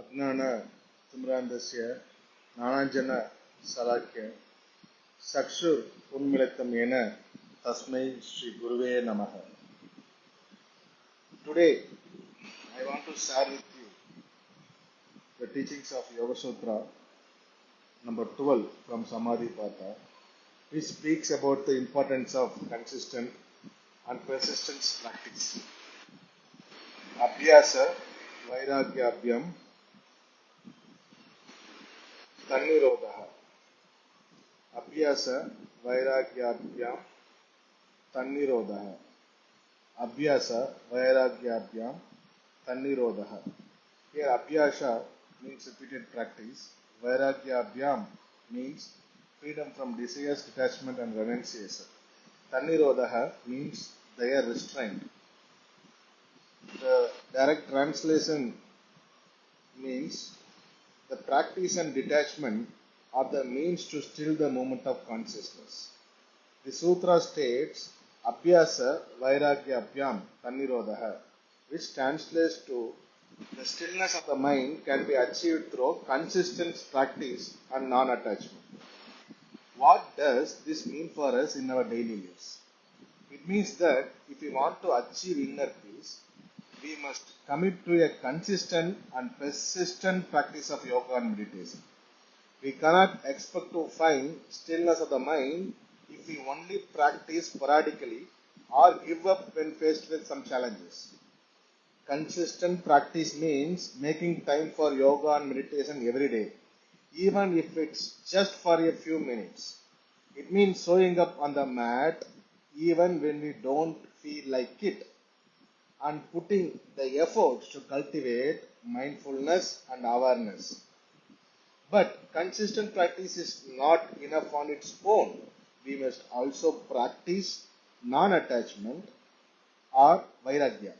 अज्ञान तिम्रान्धस्य ज्ञानाञ्जन शलाख्य चक्षुर् उन्मिलितं येन तस्मै श्री गुरुवे नमः Today I want to share with you the teachings of Yoga Sutra number 12 from Samadhi Pata which speaks about the importance of consistent and persistent practice. Abhyasa Vairagyabhyam Tannirodha Abhyasa Vairagyabhyam Tannirodha Abhyasa Vairagyabhyam Tannirodha Here Abhyasa means repeated practice Vairagyabhyam means freedom from desires, detachment and renunciation. Tannirodha means their restraint. The direct translation means the practice and detachment are the means to still the moment of consciousness. The sutra states Abhyasa Vairagya Abhyam Tannirodha, which translates to the stillness of the mind can be achieved through consistent practice and non attachment. What does this mean for us in our daily lives? It means that if we want to achieve inner peace, we must commit to a consistent and persistent practice of yoga and meditation. We cannot expect to find stillness of the mind if we only practice sporadically or give up when faced with some challenges. Consistent practice means making time for yoga and meditation every day, even if it's just for a few minutes. It means showing up on the mat even when we don't feel like it and putting the efforts to cultivate mindfulness and awareness. But consistent practice is not enough on its own. We must also practice non attachment or vairagya.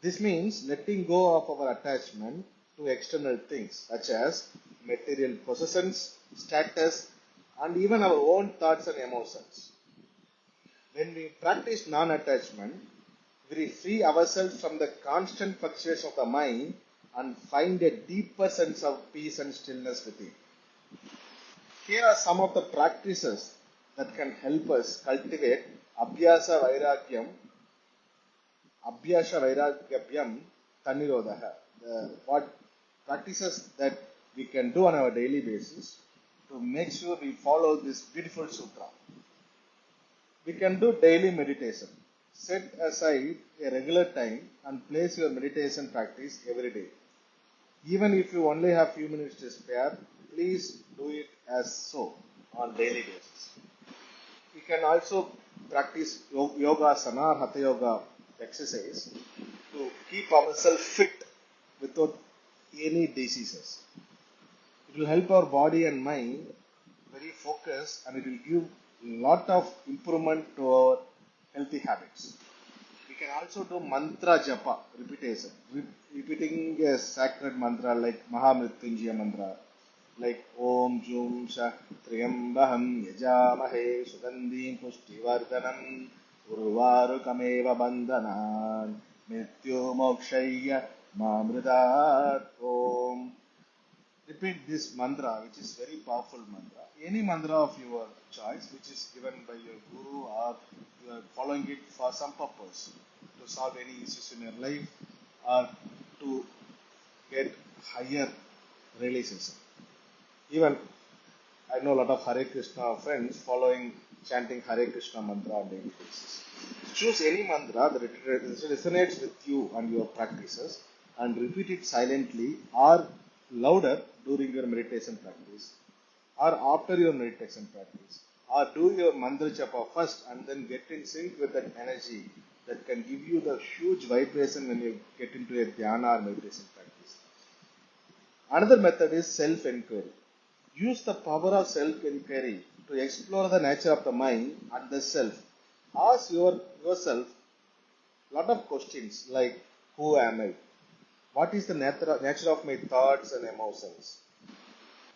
This means letting go of our attachment to external things such as material possessions, status, and even our own thoughts and emotions. When we practice non attachment, we free ourselves from the constant fluctuation of the mind and find a deeper sense of peace and stillness within. Here are some of the practices that can help us cultivate Abhyasa Vairagyam, Abhyasa Vairagyam Tanirodha. What practices that we can do on our daily basis to make sure we follow this beautiful sutra. We can do daily meditation. Set aside a regular time and place your meditation practice every day. Even if you only have few minutes to spare, please do it as so on daily basis. We can also practice yoga asana or hatha yoga exercise to keep ourselves fit without any diseases. It will help our body and mind very focused and it will give lot of improvement to our healthy habits. We can also do mantra japa, repetition, Re- repeating a sacred mantra like Mahamrityunjaya mantra, like Om Jum Shah Triyambaham Yajamahe Sugandhim Pushtivardhanam Urvarukameva Bandhanan Mrityu Mokshaya Mamridat Om repeat this mantra, which is very powerful mantra. Any mantra of your choice, which is given by your guru, or you are following it for some purpose to solve any issues in your life, or to get higher realization. Even I know a lot of Hare Krishna friends following chanting Hare Krishna mantra on daily basis. Choose any mantra that resonates with you and your practices and repeat it silently or louder during your meditation practice or after your meditation practice or do your mantra japa first and then get in sync with that energy that can give you the huge vibration when you get into a dhyana or meditation practice. Another method is self-inquiry. Use the power of self-inquiry to explore the nature of the mind and the self. Ask your, yourself a lot of questions like who am I? What is the nature of my thoughts and emotions?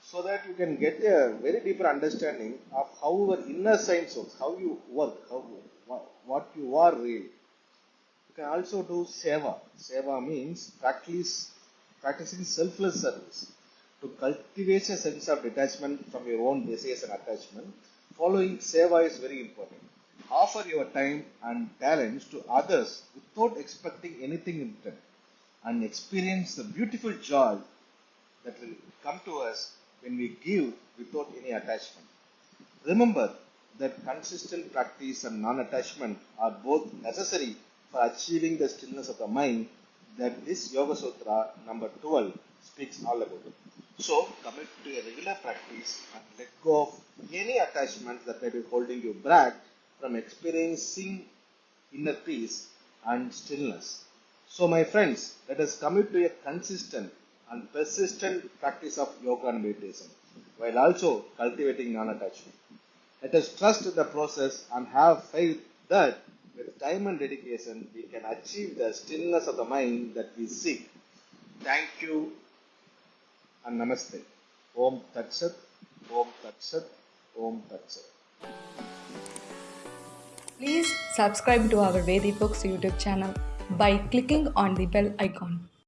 So that you can get a very deeper understanding of how your inner science works, how you work, how what you are really. You can also do seva. Seva means practice practicing selfless service to cultivate a sense of detachment from your own desires and attachment. Following seva is very important. Offer your time and talents to others without expecting anything in return and experience the beautiful joy that will come to us when we give without any attachment. Remember that consistent practice and non-attachment are both necessary for achieving the stillness of the mind that this Yoga Sutra number 12 speaks all about. So commit to a regular practice and let go of any attachments that may be holding you back from experiencing inner peace and stillness. So my friends, let us commit to a consistent and persistent practice of yoga and meditation while also cultivating non-attachment. Let us trust in the process and have faith that with time and dedication we can achieve the stillness of the mind that we seek. Thank you and namaste. Om Tat Sat, Om Tat Sat, Om Tat Sat. Please subscribe to our Vedi Books YouTube channel by clicking on the bell icon.